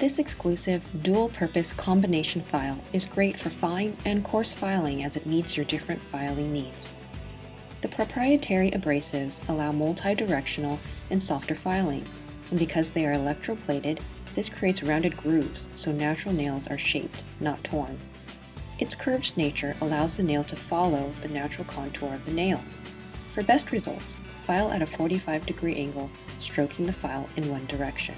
This exclusive, dual-purpose combination file is great for fine and coarse filing as it meets your different filing needs. The proprietary abrasives allow multi-directional and softer filing, and because they are electroplated, this creates rounded grooves so natural nails are shaped, not torn. Its curved nature allows the nail to follow the natural contour of the nail. For best results, file at a 45 degree angle, stroking the file in one direction.